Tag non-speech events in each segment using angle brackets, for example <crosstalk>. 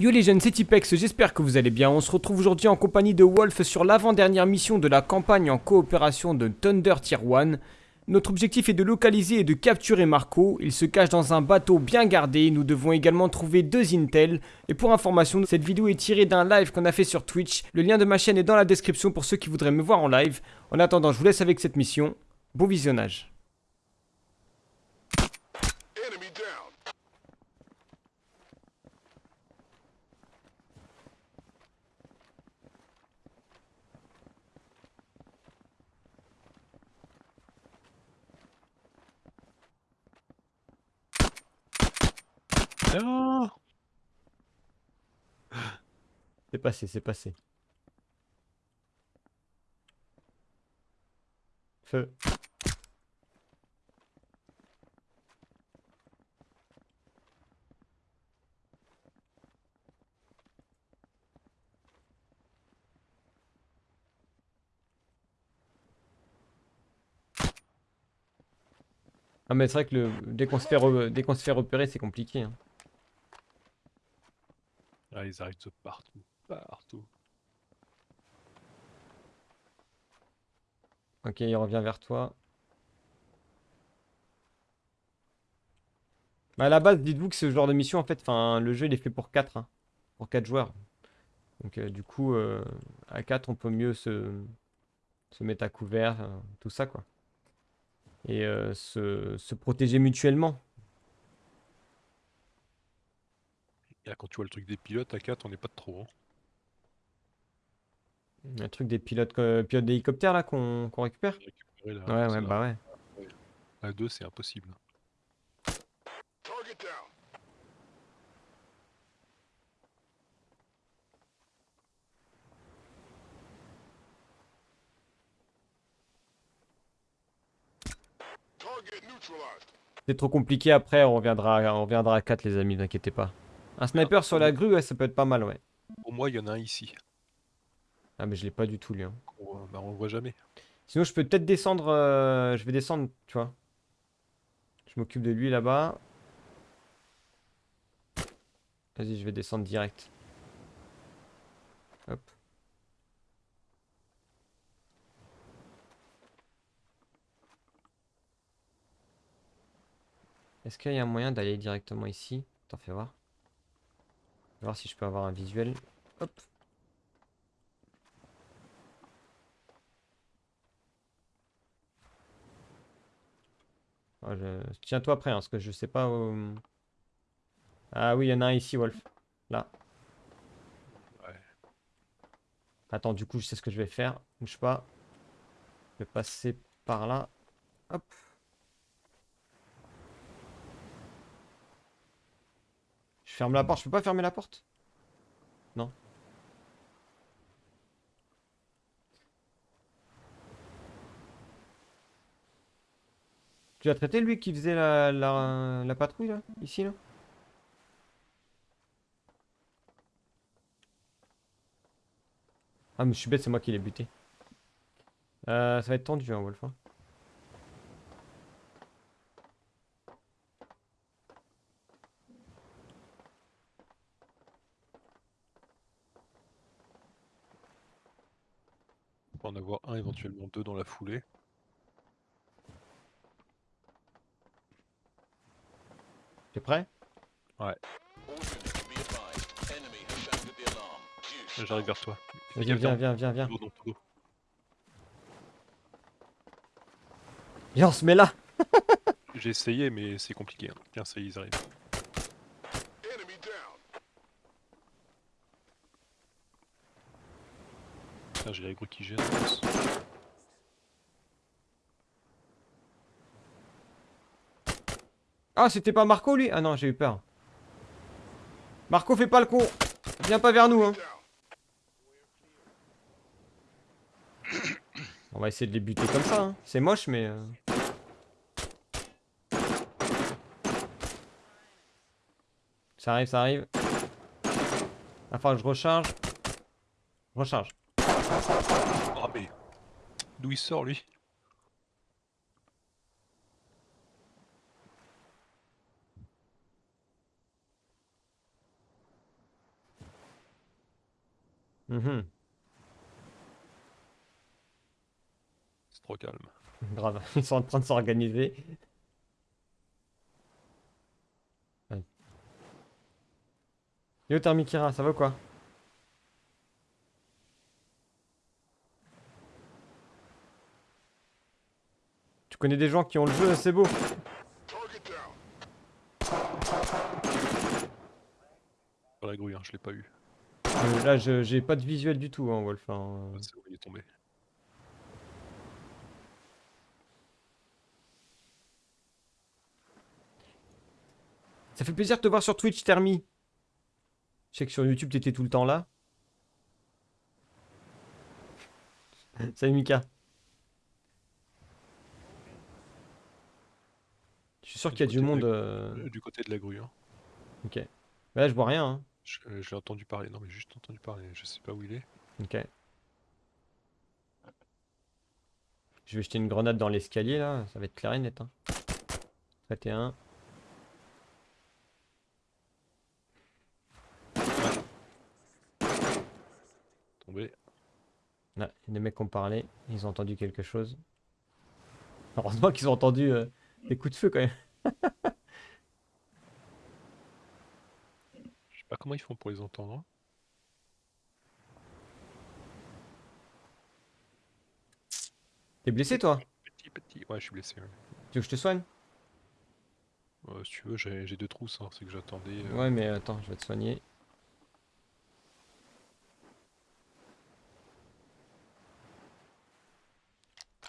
Yo les jeunes, c'est Tipex, j'espère que vous allez bien. On se retrouve aujourd'hui en compagnie de Wolf sur l'avant-dernière mission de la campagne en coopération de Thunder Tier 1. Notre objectif est de localiser et de capturer Marco. Il se cache dans un bateau bien gardé. Nous devons également trouver deux Intel. Et pour information, cette vidéo est tirée d'un live qu'on a fait sur Twitch. Le lien de ma chaîne est dans la description pour ceux qui voudraient me voir en live. En attendant, je vous laisse avec cette mission. Bon visionnage. Non C'est passé, c'est passé. Feu. Ah mais c'est vrai que le... dès qu'on se fait, re- dès qu'on se fait repérer c'est compliqué. hein. Ah, ils arrivent de partout. Partout. Ok, il revient vers toi. Bah, à la base, dites-vous que ce genre de mission, en fait, enfin, le jeu il est fait pour 4, pour 4 joueurs. Donc euh, du coup, euh, à 4, on peut mieux se, se mettre à couvert, euh, tout ça, quoi. Et se, se protéger mutuellement. Et là, quand tu vois le truc des pilotes, à 4, on n'est pas de trop. hein. Un truc des pilotes, euh, pilotes d'hélicoptère, là, qu'on récupère. Ouais, ouais, bah ouais. À 2, c'est impossible. C'est trop compliqué, après, on reviendra, on reviendra à 4, les amis, ne inquiétez pas. Un sniper sur la grue, ouais, ça peut être pas mal, ouais. Au moins, il y en a un ici. Ah, mais je l'ai pas du tout, lui. hein. On, bah, on le voit jamais. Sinon, je peux peut-être descendre. euh, Je vais descendre, tu vois. Je m'occupe de lui là-bas. Vas-y, je vais descendre direct. Hop. Est-ce qu'il y a un moyen d'aller directement ici? T'en fais voir. Voir si je peux avoir un visuel. Hop. Je- Tiens-toi prêt, hein, parce que je sais pas où... Ah oui, il y en a un ici, Wolf. Là. Ouais. Attends, du coup, je sais ce que je vais faire. Bouge pas. Je vais passer par là. Hop. Ferme la porte. Je peux pas fermer la porte? Non. Tu as traité lui qui faisait la, la, la patrouille là? Ici là? Ah mais je suis bête, c'est moi qui l'ai buté. Euh, ça va être tendu hein, Wolf. hein. Peut en avoir un, éventuellement deux dans la foulée. T'es prêt? Là, J'arrive vers toi. Viens, viens, viens, viens. dos. Viens, on se met là J'ai essayé, mais c'est compliqué. hein. Tiens, ça y est, ils arrivent. Putain, j'ai l'aggro qui plus. Ah, c'était pas Marco lui? Ah non, j'ai eu peur. Marco, fais pas le con Viens pas vers nous, hein. On va essayer de les buter comme ça, hein. C'est moche, mais... euh, Ça arrive, ça arrive. Que je recharge. Mais. D'où il sort, lui? Mhm. C'est trop calme. <laughs> Grave, ils sont en train de s'organiser. Yo Thermikira, ça va ou quoi? Connais des gens qui ont le jeu, c'est beau. Pas la grouille, hein, je l'ai pas eu. Euh, là, j'ai pas de visuel du tout, hein, Wolf. hein. Ah, c'est où il est tombé. Ça fait plaisir de te voir sur Twitch, Thermi. Je sais que sur YouTube, t'étais tout le temps là. <laughs> Salut Mika. Je suis sûr qu'il y a du monde. la- euh, Du côté de la grue, hein. Ok. Là, je vois rien. hein. Je, euh, je l'ai entendu parler. Non, mais juste entendu parler. Je sais pas où il est. Ok. Je vais jeter une grenade dans l'escalier là. Ça va être clair et net. Hein. Traité un. Tombé. Là, des mecs ont parlé. Ils ont entendu quelque chose. Heureusement qu'ils ont entendu euh, des coups de feu quand même. Je sais pas comment ils font pour les entendre. hein. T'es blessé toi Petit, petit. Ouais, je suis blessé. ouais. Tu veux que je te soigne? Euh, si tu veux, j'ai j'ai deux trousses. hein, C'est que j'attendais. euh, Ouais, mais attends, je vais te soigner.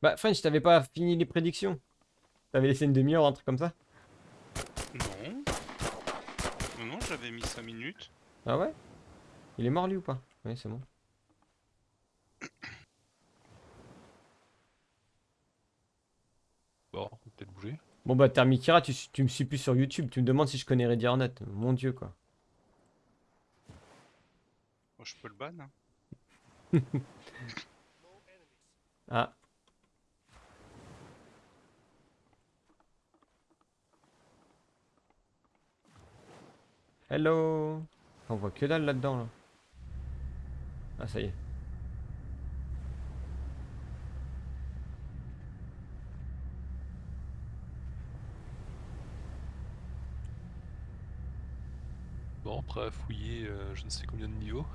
Bah, French, t'avais pas fini les prédictions? T'avais laissé une demi-heure, un truc comme ça Non. Non, non, j'avais mis 5 minutes. Ah ouais? Il est mort lui ou pas? Oui, c'est bon. Bon, on peut peut-être bouger. Bon bah, Thermikira, tu, tu me suis plus sur YouTube. Tu me demandes si je connais Ready or Not. Mon dieu, quoi. Moi, je peux le ban. hein. <laughs> Ah. Hello On voit que dalle là-dedans, là. Ah, ça y est. Bon, après à fouiller euh, je ne sais combien de niveaux.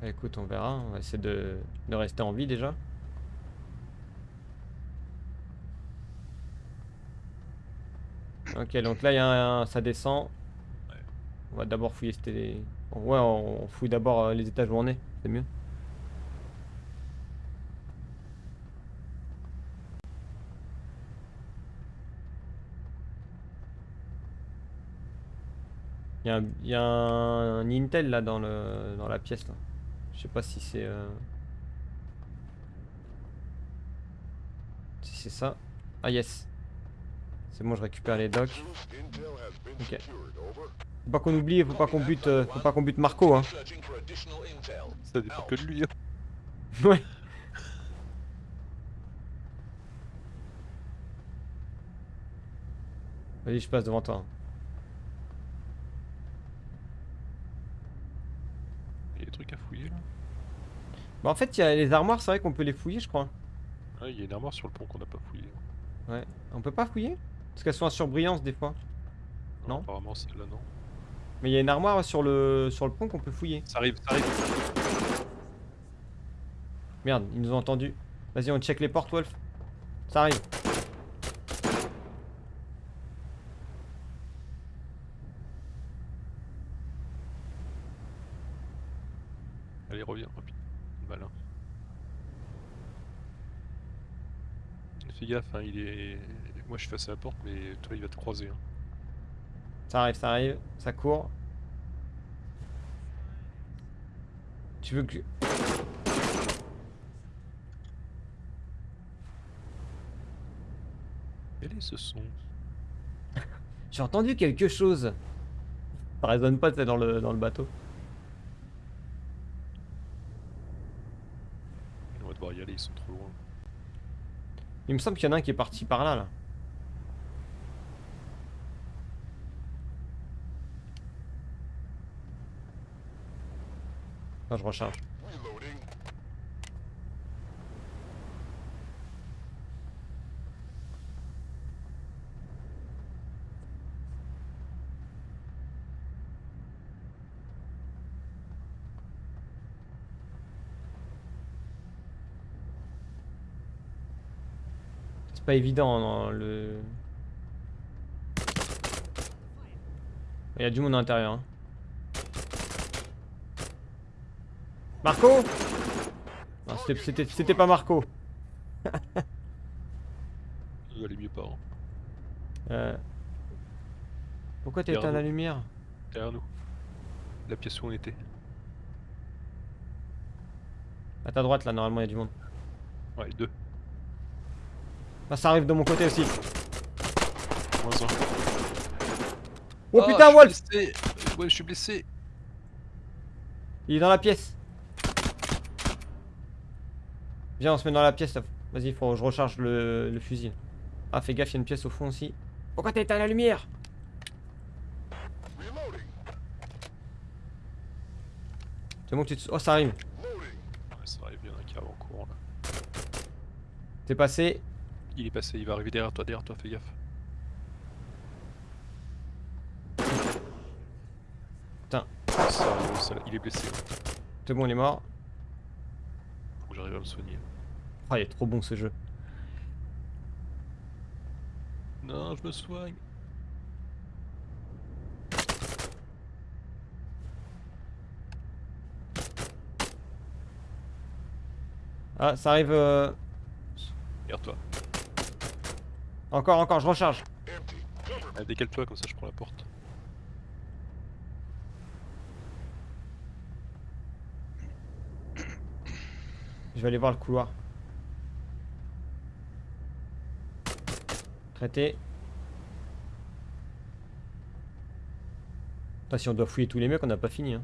Bah, écoute, on verra. On va essayer de, de rester en vie déjà. Ok, donc là, il y a un, ça descend. On va d'abord fouiller. Bon, ouais, on, fouille d'abord euh, les étages où on est. C'est mieux. Il y un- y a un Intel là dans, le, dans la pièce là. Je sais pas si c'est... euh, Si c'est ça. Ah yes. C'est bon, je récupère les been Ok. Faut pas qu'on oublie, faut pas qu'on bute, euh, faut pas qu'on bute Marco hein. Ça dépend que de lui. hein. <laughs> Ouais. Vas-y, je passe devant toi. Il y a des trucs à fouiller là. Bah en fait, il y a les armoires, c'est vrai qu'on peut les fouiller, je crois. Ah, il y a une armoire sur le pont qu'on n'a pas fouillé. Ouais. On peut pas fouiller? Parce qu'elles sont en surbrillance des fois. Non. Apparemment, celle-là, non. Mais il y a une armoire sur le sur le pont qu'on peut fouiller. Ça arrive, ça arrive. Merde, ils nous ont entendus. Vas-y, on check les portes, Wolf. Ça arrive. Allez, reviens, rapide. Malin. Fais gaffe, hein, il est. Moi je suis face à la porte, mais toi il va te croiser. Hein. Ça arrive, ça arrive. Ça court. Tu veux que... Quel est ce son? <laughs> J'ai entendu quelque chose. Ça résonne pas, c'est dans le, dans le bateau. On va devoir y aller, ils sont trop loin. Il me semble qu'il y en a un qui est parti par là, là. Je recharge. C'est pas évident hein, non, le... Il y a du monde à l'intérieur. Hein. Marco Non, c'était- pas Marco. Vous allez mieux pas. Hein. Euh... Pourquoi t'as éteint la lumière? Derrière nous. La pièce où on était. À ta droite là, normalement il y a du monde. Ouais, deux. Ah, ça arrive de mon côté aussi. Moins un. Oh Ah, putain, Wolf. Ouais, je suis blessé. Il est dans la pièce. Viens, on se met dans la pièce là. Vas-y, faut que je recharge le, le fusil. Ah, fais gaffe, il y a une pièce au fond aussi. Pourquoi t'as éteint la lumière? C'est bon, tu te... Oh, ça arrive. Ouais, ça arrive, il y en a un qui arrive en courant là. T'es passé? Il est passé, il va arriver derrière toi, derrière toi, fais gaffe. Putain. Ça, ça- il est blessé. C'est bon, il est mort. Que j'arrive à me soigner. Ah, il est trop bon ce jeu. Non, je me soigne. Ah, ça arrive. euh, Regarde toi. Encore, encore, je recharge. Ah, Décale-toi, comme ça je prends la porte. Je vais aller voir le couloir. Traité. Putain, si on doit fouiller tous les mecs, on n'a pas fini. Hein.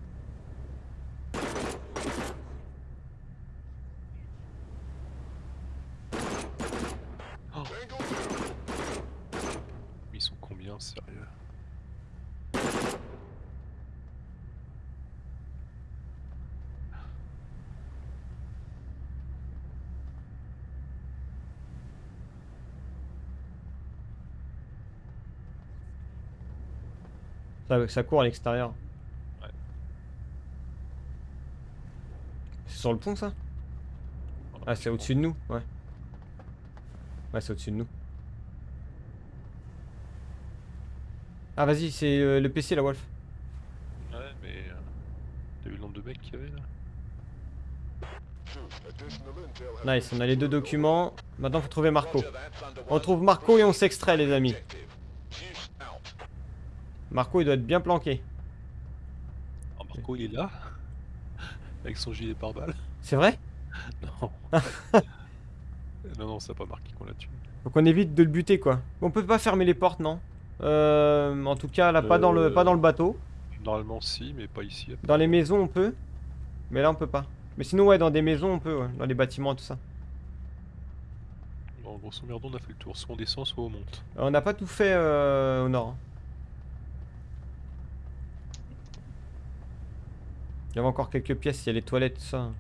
Tango down. Ils sont combien, sérieux Ça, ça court à l'extérieur. Ouais. C'est sur le pont ça? Ah, c'est au-dessus de nous, ouais. Ouais, c'est au-dessus de nous. Ah, vas-y, c'est euh, le PC la Wolf. Ouais, mais. euh, T'as vu le nombre de mecs qu'il y avait là? Nice, on a les deux documents. Maintenant, faut trouver Marco. On trouve Marco et on s'extrait, les amis. Marco, il doit être bien planqué. Alors Marco il est là Avec son gilet pare-balles C'est vrai? <laughs> <laughs> Non. non, non, ça a pas marqué qu'on l'a tué. Donc on évite de le buter, quoi. On peut pas fermer les portes, non? Euh, En tout cas, là, pas, dans le, pas dans le bateau. Normalement, si, mais pas ici. Dans les maisons, on peut. Mais là, on peut pas. Mais sinon, ouais, dans des maisons, on peut, ouais. Dans les bâtiments, tout ça. En grosso merdo, on a fait le tour. Soit on descend, soit on monte. Euh, On n'a pas tout fait euh, au nord. hein. Il y avait encore quelques pièces, il y a les toilettes, tout ça.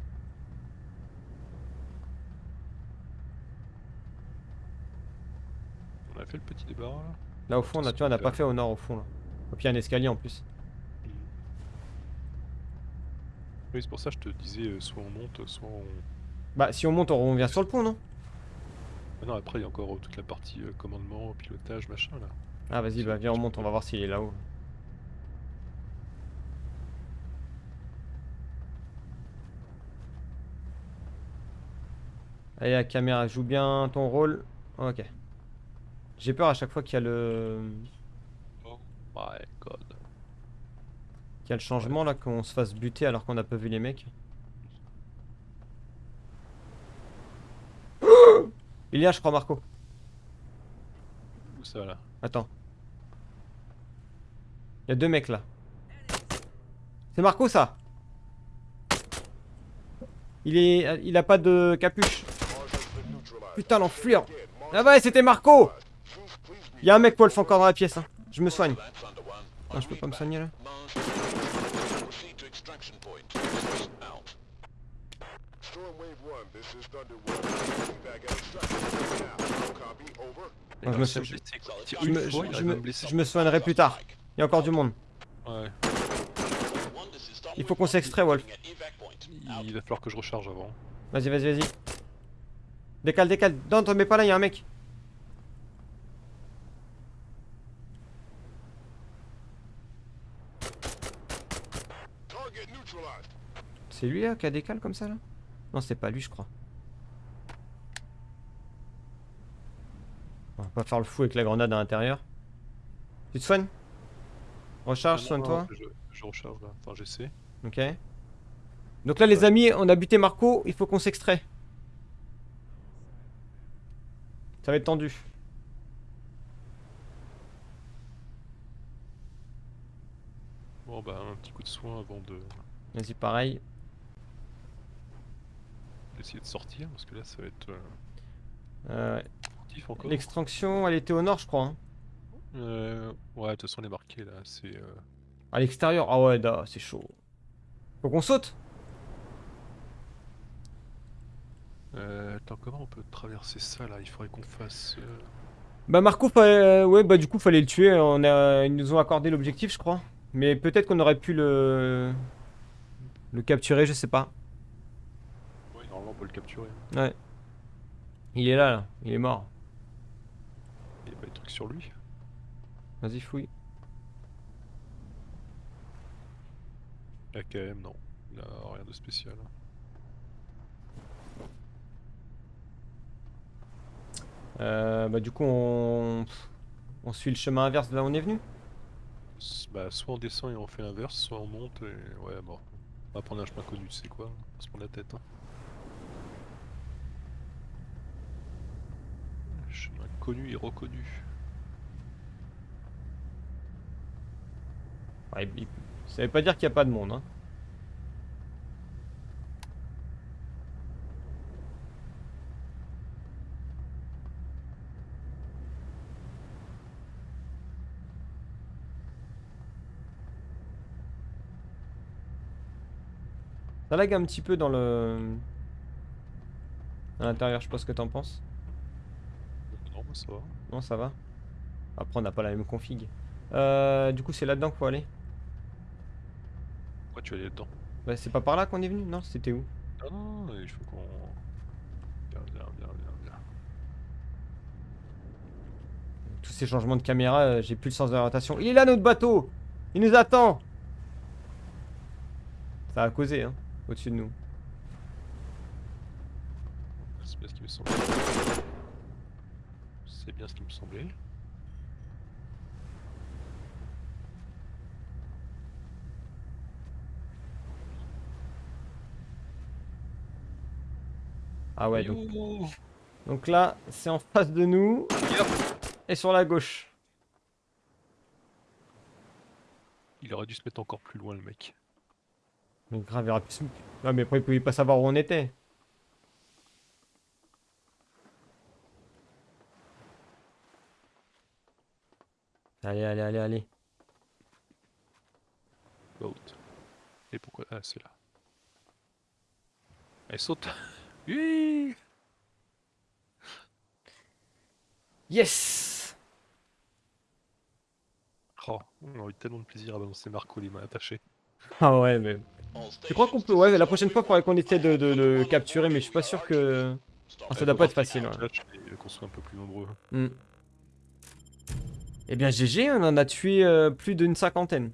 On a fait le petit débarras là Là, au fond, on a, tu vois, on n'a pas fait au nord, au fond, là. Et puis, il y a un escalier en plus. Oui, c'est pour ça que je te disais euh, soit on monte, soit on. Bah, si on monte, on revient sur le pont, non? Ah non, après il y a encore euh, toute la partie euh, commandement, pilotage, machin là. Ah, vas-y, bah, viens, on monte, on va voir s'il est là-haut. Allez, la caméra, joue bien ton rôle. Ok. J'ai peur à chaque fois qu'il y a le... Oh my god. qu'il y a le changement là, qu'on se fasse buter alors qu'on n'a pas vu les mecs. Il y a, je crois, Marco. Où ça là? Attends. Il y a deux mecs là. C'est Marco ça? Il est... Il a pas de capuche. Putain l'enflure Mars Ah ouais c'était Marco Zeus, please be Il y a un mec Wolf encore dans la pièce hein. Je me soigne. Non je peux pas me soigner là. Mars, proceed to extraction point. Zeus out. Storm Wave 1, this is Thunder One. Back at extraction point now. Copy, over. Non, je me suis- blessé, quoi. Il tire Je une me, fois, je- il je arrive à me- me blesser. je me soignerai plus tard. Il y a encore du monde. Ouais. Il faut qu'on s'extrait Wolf. Il va falloir que je recharge avant. Vas-y vas-y vas-y. Décale, décale. Non, te mets pas là, y'a un mec. C'est lui là qui a décale comme ça là? Non, c'est pas lui, je crois. On va pas faire le fou avec la grenade à l'intérieur. Tu te soignes? Recharge, soigne-toi. Je, je, recharge là, enfin j'essaie. Ok. Donc là les amis, on a buté Marco, il faut qu'on s'extrait. Ça va être tendu. Bon bah un petit coup de soin avant de Vas-y, pareil. d'essayer de sortir parce que là ça va être euh, Euh. L'extraction, elle était au nord, je crois. hein. Euh, ouais de toute façon elle est marquée là, c'est... euh, À l'extérieur. Ah ouais, c'est chaud. Faut qu'on saute euh, attends comment on peut traverser ça là? Il faudrait qu'on fasse... euh, Bah Marco, euh, ouais, bah du coup, fallait le tuer. On a... Ils nous ont accordé l'objectif, je crois. Mais peut-être qu'on aurait pu le... Le capturer, je sais pas. Ouais normalement on peut le capturer. Ouais. Il est là, là. Il est mort. Il y a pas des trucs sur lui? Vas-y, fouille. AKM non, il a rien de spécial. Euh, bah du coup, on... On suit le chemin inverse de là où on est venu Bah soit on descend et on fait l'inverse, soit on monte et... Ouais bon. On va prendre un chemin connu, tu sais quoi On va se prendre la tête. Hein. Chemin connu et reconnu. Ouais, Ça veut pas dire qu'il n'y a pas de monde, hein. Ça lag un petit peu dans le... À l'intérieur, je sais pas ce que t'en penses. Non, moi, ça va. Non, ça va. Après, on n'a pas la même config. Euh, du coup, c'est là-dedans qu'il faut aller. Pourquoi tu vas aller dedans? Bah, c'est pas par là qu'on est venu Non, c'était où? Non, non, non, il faut qu'on... Viens, viens, viens, viens, viens. Tous ces changements de caméra, euh, j'ai plus le sens de l'orientation. Il est là, notre bateau Il nous attend Ça a causé, hein, au-dessus de nous. C'est bien ce qui me semblait. C'est bien ce qui me semblait. Ah ouais, donc, donc là, c'est en face de nous et sur la gauche. Il aurait dû se mettre encore plus loin, le mec. Mais grave, il aurait pu se- Non, mais après, il pouvait pas savoir où on était. Allez, allez, allez, allez. Boat. Et pourquoi? Ah, c'est là. Allez, saute <laughs> Oui Yes Oh, on a eu tellement de plaisir à balancer Marco les mains attachées. Ah ouais, mais... Je crois qu'on peut... Ouais, la prochaine fois, il faudrait qu'on essaie de, de le capturer, mais je suis pas sûr que... Ah, ça doit pas être facile, ouais. Qu'on soit un peu plus nombreux. Hmm. Eh bien, GG, on en a tué euh, plus d'une cinquantaine.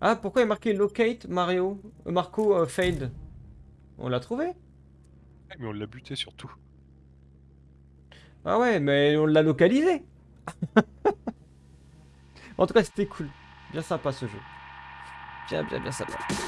Ah, pourquoi il est marqué Locate Mario euh, Marco euh, Failed? On l'a trouvé? Mais on l'a buté surtout. Ah ouais, mais on l'a localisé <laughs> En tout cas, c'était cool. Bien sympa ce jeu. Bien, bien, bien sympa.